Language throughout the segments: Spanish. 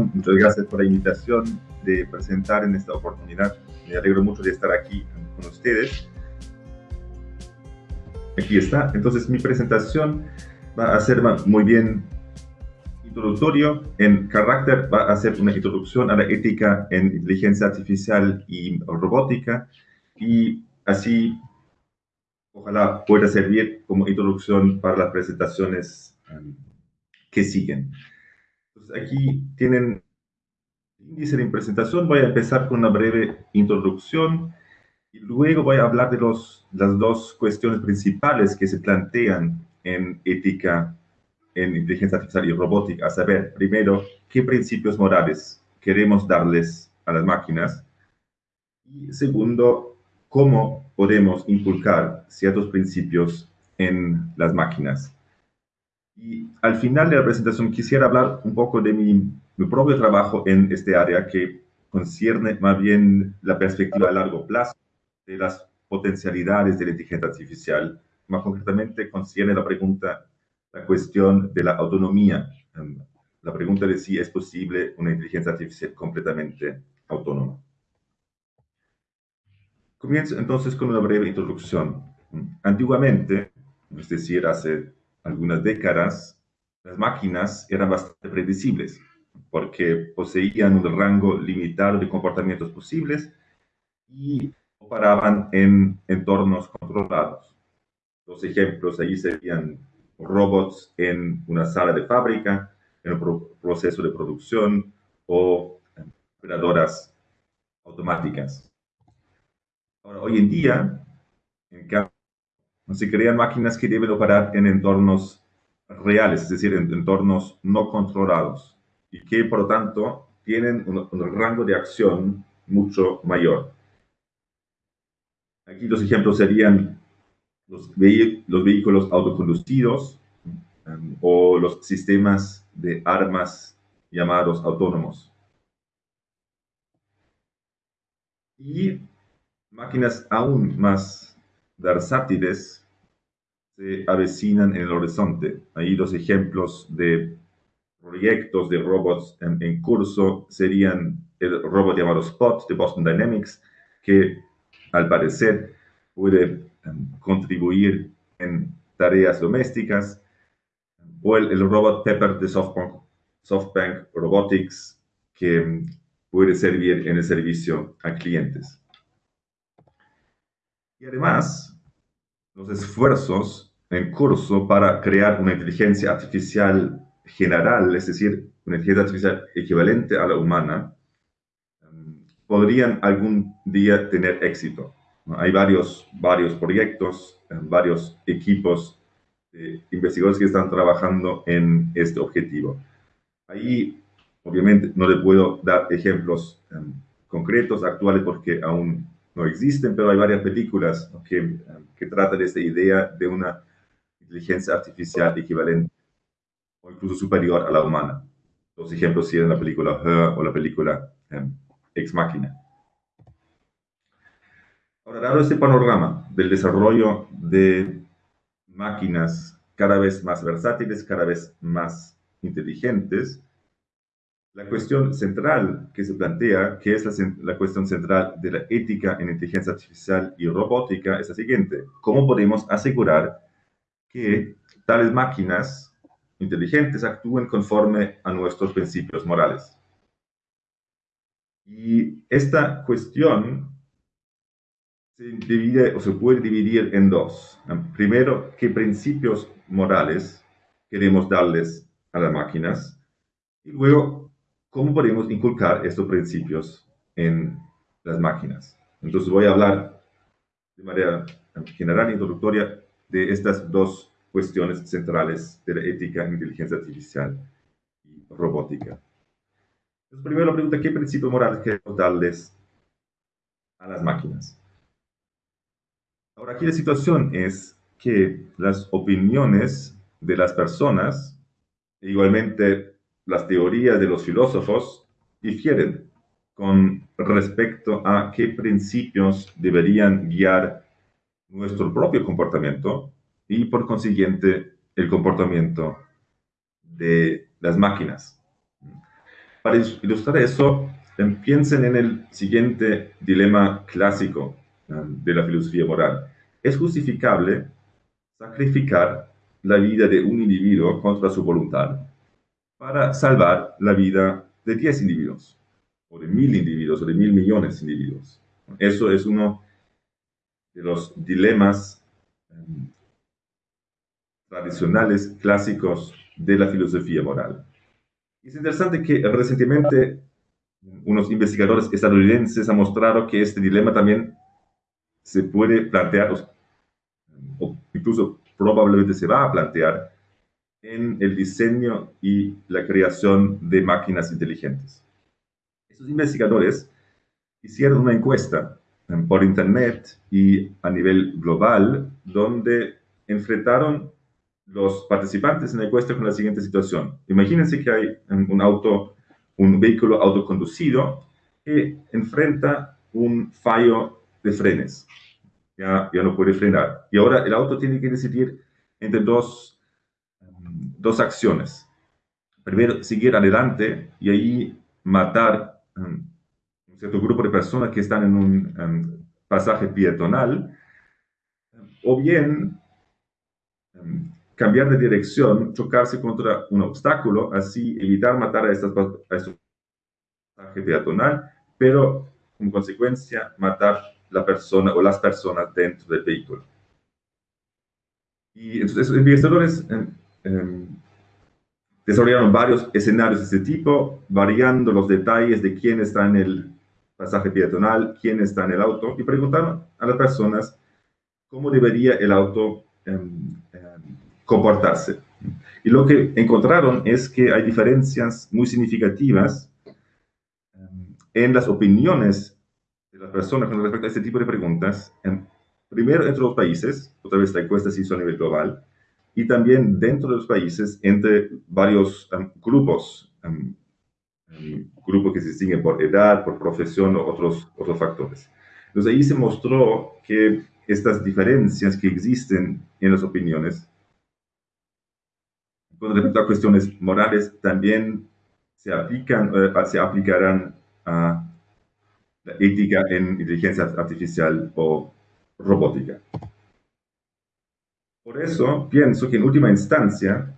Muchas gracias por la invitación de presentar en esta oportunidad. Me alegro mucho de estar aquí con ustedes. Aquí está. Entonces mi presentación va a ser muy bien introductorio. En carácter va a ser una introducción a la ética en inteligencia artificial y robótica. Y así, ojalá pueda servir como introducción para las presentaciones um, que siguen. Aquí tienen índice de presentación. Voy a empezar con una breve introducción y luego voy a hablar de los, las dos cuestiones principales que se plantean en ética en inteligencia artificial y robótica, a saber, primero, qué principios morales queremos darles a las máquinas y segundo, cómo podemos inculcar ciertos principios en las máquinas. Y al final de la presentación quisiera hablar un poco de mi, mi propio trabajo en este área que concierne más bien la perspectiva a largo plazo de las potencialidades de la inteligencia artificial. Más concretamente, concierne la pregunta, la cuestión de la autonomía. Em, la pregunta de si es posible una inteligencia artificial completamente autónoma. Comienzo entonces con una breve introducción. Antiguamente, es decir, hace algunas décadas, las máquinas eran bastante predecibles porque poseían un rango limitado de comportamientos posibles y operaban en entornos controlados. Los ejemplos allí serían robots en una sala de fábrica, en un proceso de producción o operadoras automáticas. Ahora, hoy en día, en cambio, se crean máquinas que deben operar en entornos reales, es decir, en entornos no controlados, y que por lo tanto tienen un, rango de acción mucho mayor. Aquí los ejemplos serían los, los vehículos autoconducidos um, o los sistemas de armas llamados autónomos. Y máquinas aún más versátiles se avecinan en el horizonte. Ahí los ejemplos de proyectos de robots en, curso serían el robot llamado Spot de Boston Dynamics, que al parecer puede em, contribuir en tareas domésticas, o el, robot Pepper de SoftBank, Robotics, que puede servir en el servicio a clientes. Y además, los esfuerzos en curso para crear una inteligencia artificial general, es decir, una inteligencia artificial equivalente a la humana, podrían algún día tener éxito. Hay varios, varios proyectos, eh, varios equipos de investigadores que están trabajando en este objetivo. Ahí, obviamente, no le puedo dar ejemplos em, concretos, actuales, porque aún no existen, pero hay varias películas que, que tratan esta idea de una inteligencia artificial equivalente o incluso superior a la humana. Los ejemplos serían la película Her o la película em, Ex Machina. Ahora, dado este panorama del desarrollo de máquinas cada vez más versátiles, cada vez más inteligentes, la cuestión central que se plantea, que es la, la, cuestión central de la ética en inteligencia artificial y robótica, es la siguiente. ¿Cómo podemos asegurar que tales máquinas inteligentes actúen conforme a nuestros principios morales? Y esta cuestión se divide o se puede dividir en dos. Primero, qué principios morales queremos darles a las máquinas y luego, cómo podemos inculcar estos principios en las máquinas. Entonces voy a hablar de manera general e introductoria de estas dos cuestiones centrales de la ética en inteligencia artificial y robótica. Entonces, primero la pregunta, ¿qué principios morales queremos darles a las máquinas? Ahora, aquí la situación es que las opiniones de las personas, e igualmente las teorías de los filósofos, difieren con respecto a qué principios deberían guiar nuestro propio comportamiento y por consiguiente el comportamiento de las máquinas. Para ilustrar eso, em, piensen en el siguiente dilema clásico em, de la filosofía moral. ¿Es justificable sacrificar la vida de un individuo contra su voluntad para salvar la vida de 10 individuos, o de mil individuos, o de mil millones de individuos? Eso es uno de los dilemas em, tradicionales, clásicos de la filosofía moral. es interesante que recientemente unos investigadores estadounidenses han mostrado que este dilema también se puede plantear, o incluso probablemente se va a plantear, en el diseño y la creación de máquinas inteligentes. Estos investigadores hicieron una encuesta por Internet y a nivel global, donde enfrentaron los participantes en la encuesta con la siguiente situación. Imagínense que hay un auto, un vehículo autoconducido que enfrenta un fallo de frenes. Ya, ya no puede frenar. Y ahora el auto tiene que decidir entre dos, dos acciones. Primero, seguir adelante y ahí matar um, un cierto grupo de personas que están en un um, pasaje peatonal, o bien um, cambiar de dirección, chocarse contra un obstáculo, así evitar matar a, estas, a estos peatonal, pero como consecuencia matar la persona o las personas dentro del vehículo. Y entonces los investigadores em, em, desarrollaron varios escenarios de este tipo, variando los detalles de quién está en el pasaje peatonal, quién está en el auto, y preguntaron a las personas cómo debería el auto em, comportarse. Y lo que encontraron es que hay diferencias muy significativas em, en las opiniones de las personas con respecto a este tipo de preguntas. primero, entre los países, otra vez la encuesta se hizo a nivel global, y también dentro de los países entre varios em, grupos, um, grupos que se distinguen por edad, por profesión o otros, otros factores. Entonces ahí se mostró que estas diferencias que existen en las opiniones con respecto a cuestiones morales, también se, aplican, eh, se aplicarán a la ética en inteligencia artificial o robótica. Por eso pienso que en última instancia,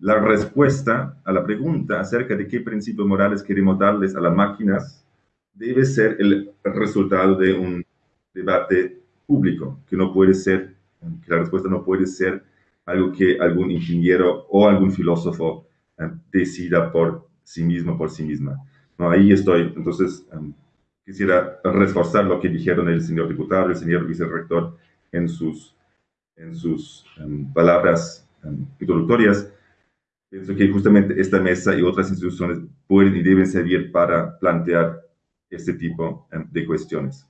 la respuesta a la pregunta acerca de qué principios morales queremos darles a las máquinas debe ser el resultado de un debate público, que no puede ser, que la respuesta no puede ser algo que algún ingeniero o algún filósofo eh, decida por sí mismo, por sí misma. No, ahí estoy. Entonces, um, quisiera reforzar lo que dijeron el señor diputado, el señor vicerrector en sus, en sus um, palabras um, introductorias. Pienso que justamente esta mesa y otras instituciones pueden y deben servir para plantear este tipo de cuestiones.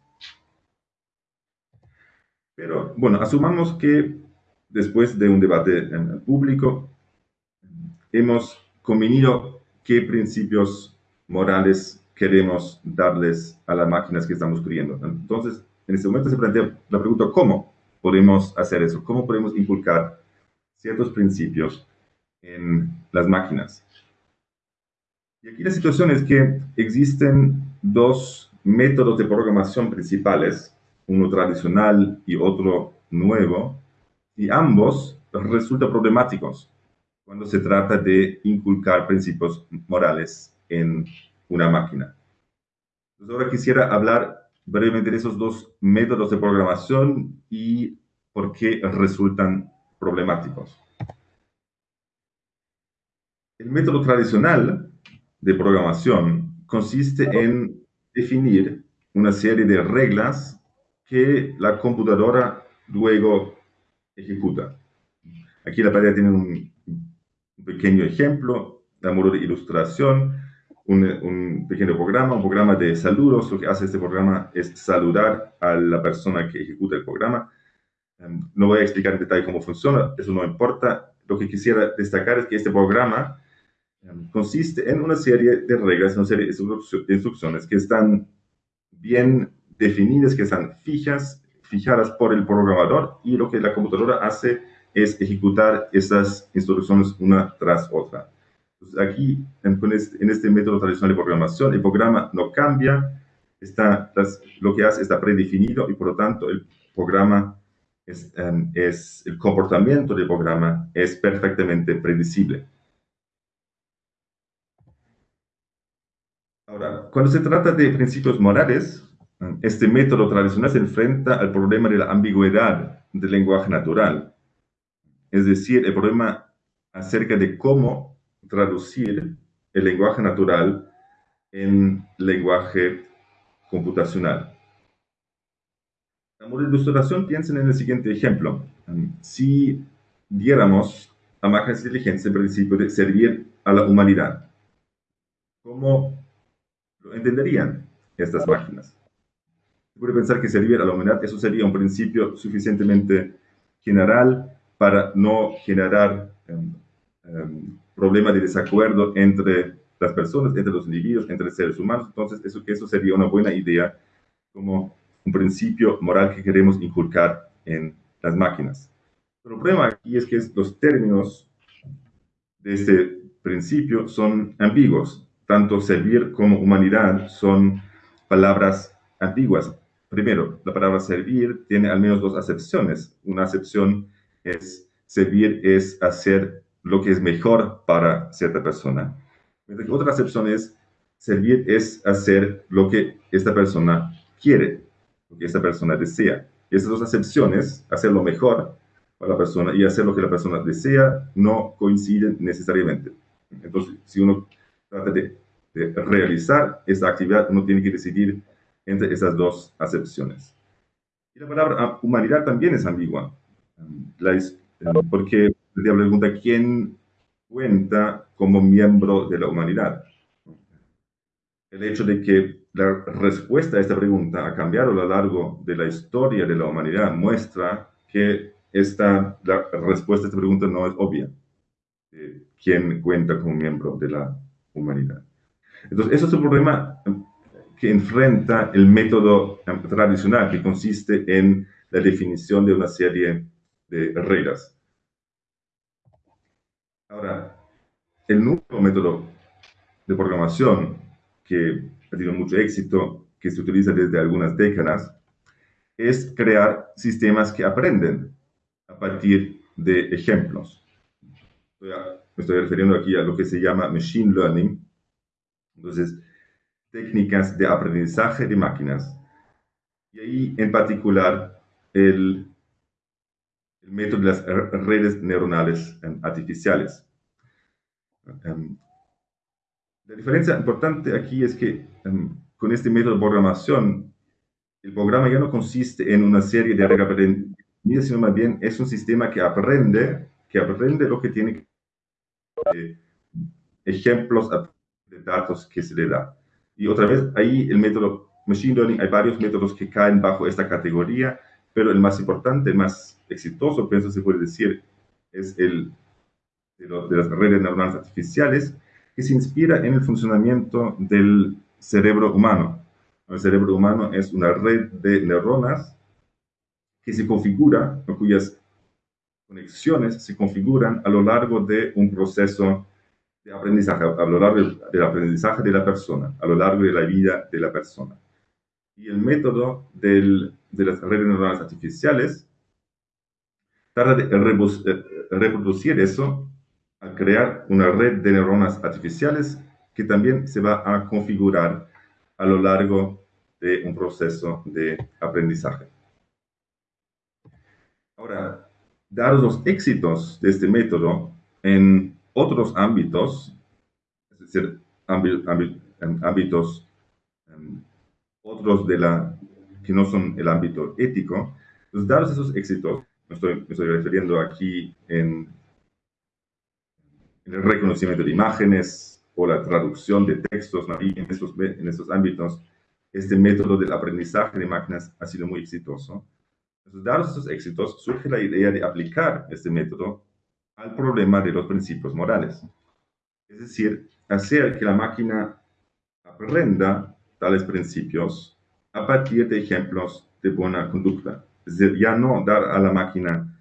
Pero bueno, asumamos que después de un debate público, hemos convenido qué principios morales queremos darles a las máquinas que estamos criando. Entonces, en este momento se plantea la pregunta, ¿cómo podemos hacer eso? ¿Cómo podemos inculcar ciertos principios en las máquinas? Y aquí la situación es que existen dos métodos de programación principales, uno tradicional y otro nuevo, y ambos resultan problemáticos cuando se trata de inculcar principios morales en una máquina. Entonces ahora quisiera hablar brevemente esos dos métodos de programación y por qué resultan problemáticos. El método tradicional de programación consiste en definir una serie de reglas que la computadora luego ejecuta. Aquí la pantalla tiene un, pequeño ejemplo, de modo de ilustración, un, pequeño programa, un programa de saludos. Lo que hace este programa es saludar a la persona que ejecuta el programa. Em, no voy a explicar en detalle cómo funciona, eso no importa. Lo que quisiera destacar es que este programa em, consiste en una serie de reglas, una serie de instrucciones que están bien definidas, que están fijas fijadas por el programador y lo que la computadora hace es ejecutar esas instrucciones una tras otra. Aquí, este, en este, método tradicional de programación, el programa no cambia, está, lo que hace está predefinido y por lo tanto el programa es, em, es, el comportamiento del programa es perfectamente predecible. Ahora, cuando se trata de principios morales, este método tradicional se enfrenta al problema de la ambigüedad del lenguaje natural, es decir, el problema acerca de cómo traducir el lenguaje natural en lenguaje computacional. De ilustración piensen en el siguiente ejemplo. Si diéramos a máquinas inteligentes el principio de servir a la humanidad, ¿cómo lo entenderían estas máquinas? Puede pensar que servir a la humanidad, eso sería un principio suficientemente general para no generar um, um, problemas de desacuerdo entre las personas, entre los individuos, entre seres humanos. Entonces, eso, eso sería una buena idea como un principio moral que queremos inculcar en las máquinas. El problema aquí es que los términos de este principio son ambiguos. Tanto servir como humanidad son palabras ambiguas. Primero, la palabra servir tiene al menos dos acepciones. Una acepción es servir es hacer lo que es mejor para cierta persona. Otra acepción es servir es hacer lo que esta persona quiere, lo que esta persona desea. Esas dos acepciones, hacer lo mejor para la persona y hacer lo que la persona desea, no coinciden necesariamente. Entonces, si uno trata de, realizar esta actividad, uno tiene que decidir entre esas dos acepciones. Y la palabra humanidad también es ambigua, porque la pregunta, ¿quién cuenta como miembro de la humanidad? El hecho de que la respuesta a esta pregunta ha cambiado a lo largo de la historia de la humanidad muestra que esta, la respuesta a esta pregunta no es obvia. ¿Quién cuenta como miembro de la humanidad? Entonces, eso es un problema que enfrenta el método tradicional, que consiste en la definición de una serie de reglas. Ahora, el nuevo método de programación que ha tenido mucho éxito, que se utiliza desde algunas décadas, es crear sistemas que aprenden a partir de ejemplos. me estoy refiriendo aquí a lo que se llama machine learning. Entonces, técnicas de aprendizaje de máquinas. Y ahí, en particular, el, el método de las redes neuronales artificiales. Em, la diferencia importante aquí es que em, con este método de programación, el programa ya no consiste en una serie de reglas sino más bien es un sistema que aprende, que aprende lo que tiene eh, ejemplos de datos que se le da. Y otra vez, ahí el método Machine Learning, hay varios métodos que caen bajo esta categoría, pero el más importante, el más exitoso, pienso se puede decir, es el de, de las redes neuronales artificiales, que se inspira en el funcionamiento del cerebro humano. El cerebro humano es una red de neuronas que se configura, cuyas conexiones se configuran a lo largo de un proceso de aprendizaje, a lo largo del aprendizaje de la persona, a lo largo de la vida de la persona. Y el método de las redes neuronales artificiales trata de eh, reproducir eso al crear una red de neuronas artificiales que también se va a configurar a lo largo de un proceso de aprendizaje. Ahora, dados los éxitos de este método en otros ámbitos, es decir, ámbitos otros de la, que no son el ámbito ético, pues dados esos éxitos, me estoy, me refiriendo aquí en el reconocimiento de imágenes o la traducción de textos en estos, ámbitos, este método del aprendizaje de máquinas ha sido muy exitoso. Entonces, dados estos éxitos, surge la idea de aplicar este método al problema de los principios morales. Es decir, hacer que la máquina aprenda tales principios a partir de ejemplos de buena conducta. Es decir, ya no dar a la máquina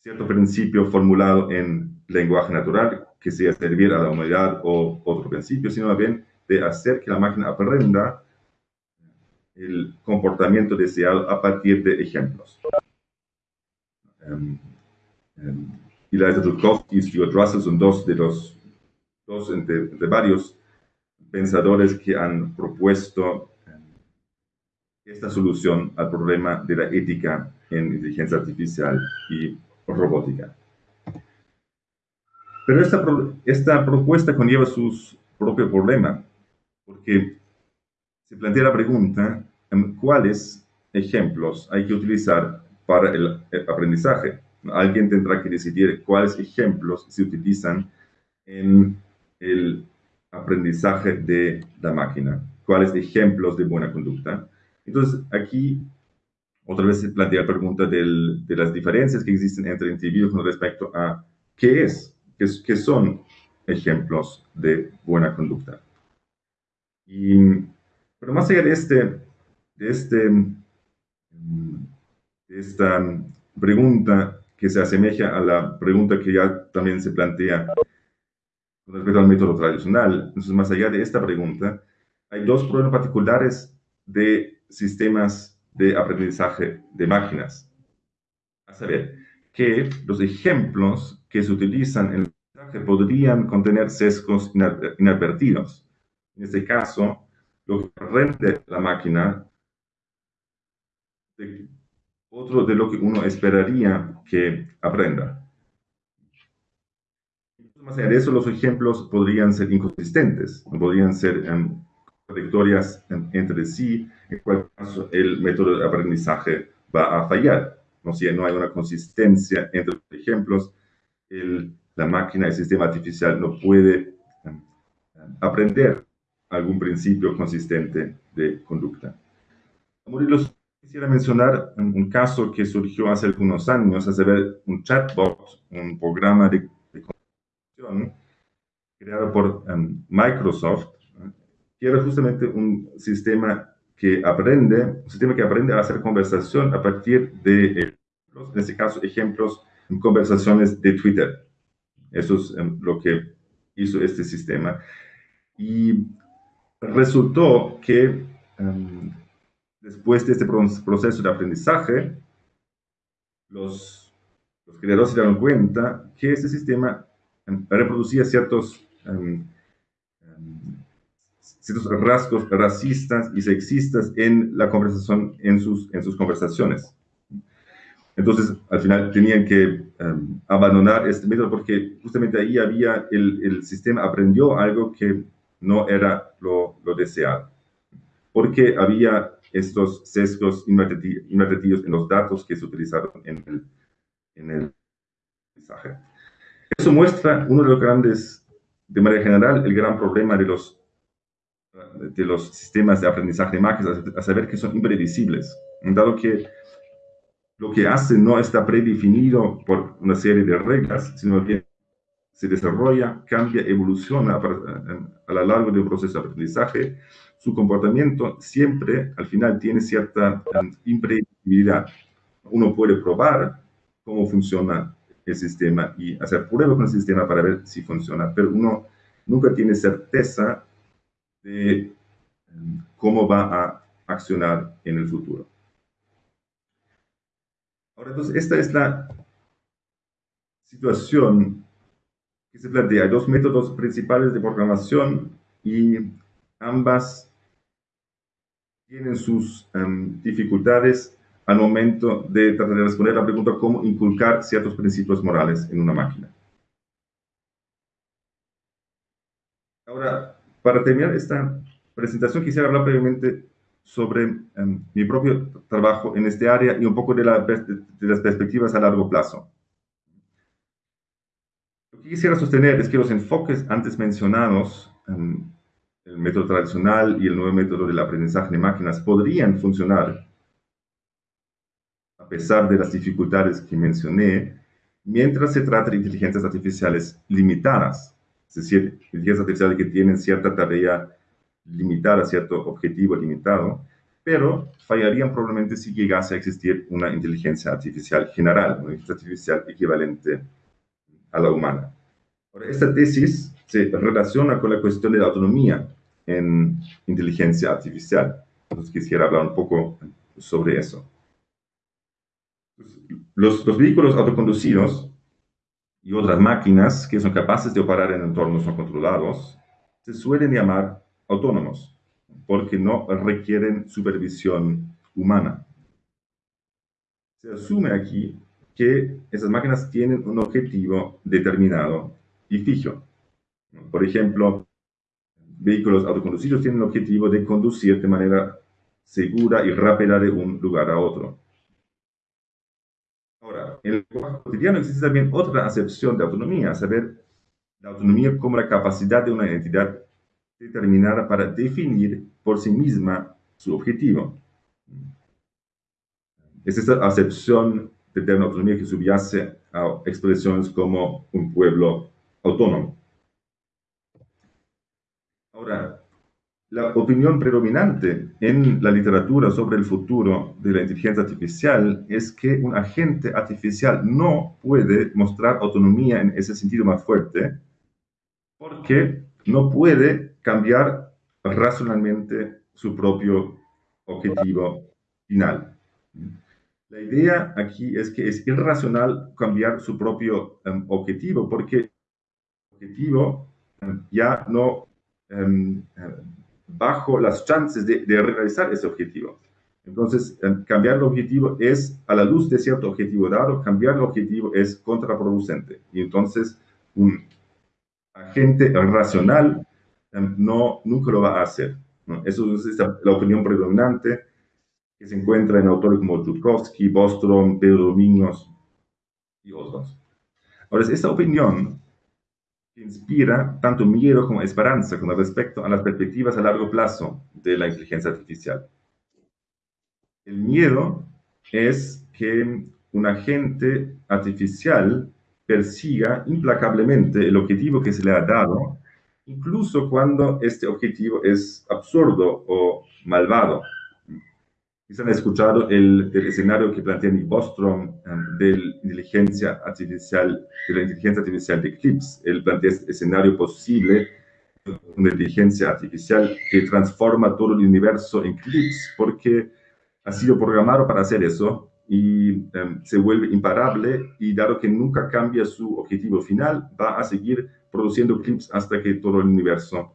cierto principio formulado en lenguaje natural que sea servir a la humanidad o otro principio, sino bien de hacer que la máquina aprenda el comportamiento deseado a partir de ejemplos. Um, um, Dudkovsky y Stuart Russell son dos de los dos entre, varios pensadores que han propuesto esta solución al problema de la ética en inteligencia artificial y robótica. Pero esta, esta propuesta conlleva su propio problema, porque se plantea la pregunta, ¿cuáles ejemplos hay que utilizar para el aprendizaje? Alguien tendrá que decidir cuáles ejemplos se utilizan en el aprendizaje de la máquina, cuáles ejemplos de buena conducta. Entonces, aquí otra vez se plantea la pregunta de las diferencias que existen entre individuos con respecto a qué es, qué, qué son ejemplos de buena conducta. Y, pero más allá de, este, de, este, de esta pregunta que se asemeja a la pregunta que ya también se plantea con respecto al método tradicional. Entonces, más allá de esta pregunta, hay dos problemas particulares de sistemas de aprendizaje de máquinas. A saber, que los ejemplos que se utilizan en el aprendizaje podrían contener sesgos inadvertidos. En este caso, lo que rende la máquina otro de lo que uno esperaría que aprenda. Más allá de eso, los ejemplos podrían ser inconsistentes, podrían ser um, contradictorias entre sí, en cual caso el método de aprendizaje va a fallar. ¿no? Si no hay una consistencia entre los ejemplos, la máquina, el sistema artificial no puede aprender algún principio consistente de conducta. Los Quisiera mencionar un, caso que surgió hace algunos años, a saber, un chatbot, un programa de, de creado por um, Microsoft, que era justamente un sistema que aprende, un sistema que aprende a hacer conversación a partir de ejemplos, en este caso, ejemplos conversaciones de Twitter. Eso es um, lo que hizo este sistema. Y resultó que um, después de este proceso de aprendizaje, los, los creadores se dieron cuenta que este sistema em, reproducía ciertos, um, ciertos rasgos racistas y sexistas en la conversación, en sus, en sus conversaciones. Entonces, al final tenían que abandonar este método porque justamente ahí había, el, el, sistema aprendió algo que no era lo, lo deseado. Porque había estos sesgos invertidos en los datos que se utilizaron en el, en el mensaje. Eso muestra uno de los grandes, de manera general, el gran problema de los, de los sistemas de aprendizaje de máquinas, a saber que son impredecibles, dado que lo que hace no está predefinido por una serie de reglas, sino que se desarrolla, cambia, evoluciona a, lo largo de un proceso de aprendizaje, su comportamiento siempre al final tiene cierta um, impredecibilidad. Uno puede probar cómo funciona el sistema y hacer pruebas con el sistema para ver si funciona, pero uno nunca tiene certeza de cómo va a accionar en el futuro. Ahora, entonces, esta es la situación que se plantea. Hay dos métodos principales de programación y ambas tienen sus em, dificultades al momento de tratar de responder la pregunta cómo inculcar ciertos principios morales en una máquina. Ahora, para terminar esta presentación, quisiera hablar brevemente sobre em, mi propio trabajo en este área y un poco de, de las perspectivas a largo plazo. Lo que quisiera sostener es que los enfoques antes mencionados, em, el método tradicional y el nuevo método del aprendizaje de máquinas, podrían funcionar a pesar de las dificultades que mencioné, mientras se trata de inteligencias artificiales limitadas, es decir, inteligencias artificiales que tienen cierta tarea limitada, cierto objetivo limitado, pero fallarían probablemente si llegase a existir una inteligencia artificial general, una inteligencia artificial equivalente a la humana. Ahora, esta tesis se relaciona con la cuestión de la autonomía en inteligencia artificial. Entonces quisiera hablar un poco sobre eso. Los, los vehículos autoconducidos y otras máquinas que son capaces de operar en entornos no controlados se suelen llamar autónomos porque no requieren supervisión humana. Se asume aquí que esas máquinas tienen un objetivo determinado y fijo. Por ejemplo, vehículos autoconducidos tienen el objetivo de conducir de manera segura y rápida de un lugar a otro. Ahora, en el cotidiano existe también otra acepción de autonomía, saber la autonomía como la capacidad de una entidad determinada para definir por sí misma su objetivo. Es esta acepción de tener autonomía que subyace a expresiones como un pueblo autónomo. Ahora, la opinión predominante en la literatura sobre el futuro de la inteligencia artificial es que un agente artificial no puede mostrar autonomía en ese sentido más fuerte porque no puede cambiar racionalmente su propio objetivo final. La idea aquí es que es irracional cambiar su propio em, objetivo porque el objetivo em, ya no em, bajo las chances de, realizar ese objetivo. Entonces, cambiar el objetivo es, a la luz de cierto objetivo dado, cambiar el objetivo es contraproducente. Y entonces, un agente racional no, nunca lo va a hacer. Eso es la opinión predominante que se encuentra en autores como Jutkowski, Bostrom, Pedro Domingos y otros. Ahora, es esta opinión que inspira tanto miedo como esperanza con respecto a las perspectivas a largo plazo de la inteligencia artificial. El miedo es que un agente artificial persiga implacablemente el objetivo que se le ha dado incluso cuando este objetivo es absurdo o malvado. Quizás han escuchado el, escenario que plantea Nick Bostrom um, de, la inteligencia artificial, de la inteligencia artificial de Eclipse. Él plantea este escenario posible una inteligencia artificial que transforma todo el universo en Eclipse porque ha sido programado para hacer eso y um, se vuelve imparable y dado que nunca cambia su objetivo final, va a seguir produciendo clips hasta que todo el universo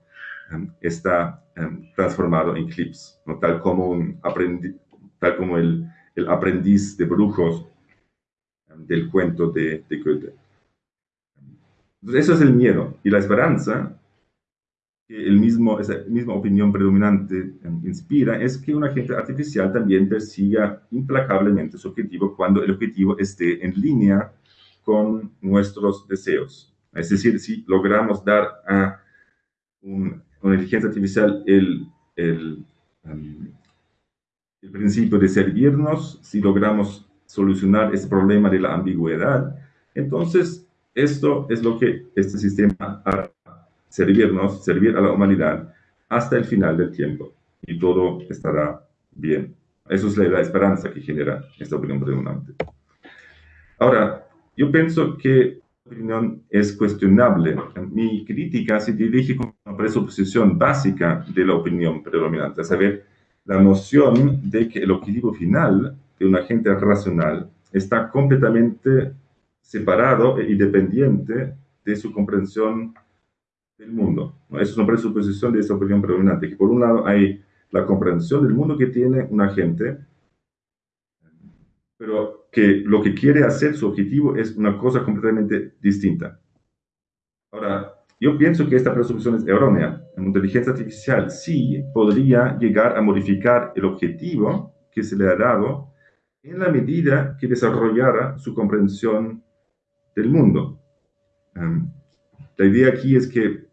em, está em, transformado en clips, ¿no? tal como, un tal como el, el, aprendiz de brujos del cuento de, de Goethe. Entonces, eso es el miedo. Y la esperanza, que el mismo, esa misma opinión predominante inspira, es que un agente artificial también persiga implacablemente su objetivo cuando el objetivo esté en línea con nuestros deseos. Es decir, si logramos dar a una inteligencia artificial el, el, um, el, principio de servirnos, si logramos solucionar ese problema de la ambigüedad, entonces esto es lo que este sistema hará, servirnos, servir a la humanidad hasta el final del tiempo y todo estará bien. Eso es la, la esperanza que genera esta opinión predominante. Ahora, yo pienso que opinión es cuestionable. Mi crítica se dirige con una presuposición básica de la opinión predominante, a saber, la noción de que el objetivo final de un agente racional está completamente separado e independiente de su comprensión del mundo. Esa es una presuposición de esa opinión predominante, que por un lado hay la comprensión del mundo que tiene un agente, pero que lo que quiere hacer, su objetivo, es una cosa completamente distinta. Ahora, yo pienso que esta presunción es errónea. En inteligencia artificial sí podría llegar a modificar el objetivo que se le ha dado en la medida que desarrollara su comprensión del mundo. Um, la idea aquí es que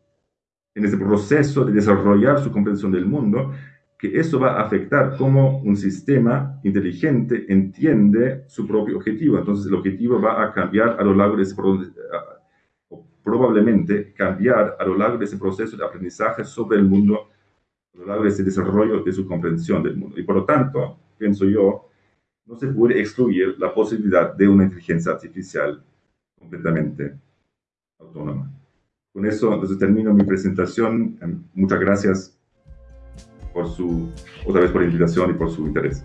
en ese proceso de desarrollar su comprensión del mundo, que eso va a afectar cómo un sistema inteligente entiende su propio objetivo. Entonces el objetivo va a cambiar a lo largo de ese o probablemente cambiar a lo largo de ese proceso de aprendizaje sobre el mundo, a lo largo de ese desarrollo de su comprensión del mundo. Y por lo tanto, pienso yo, no se puede excluir la posibilidad de una inteligencia artificial completamente autónoma. Con eso entonces termino mi presentación. Muchas gracias por su, otra vez por la invitación y por su interés.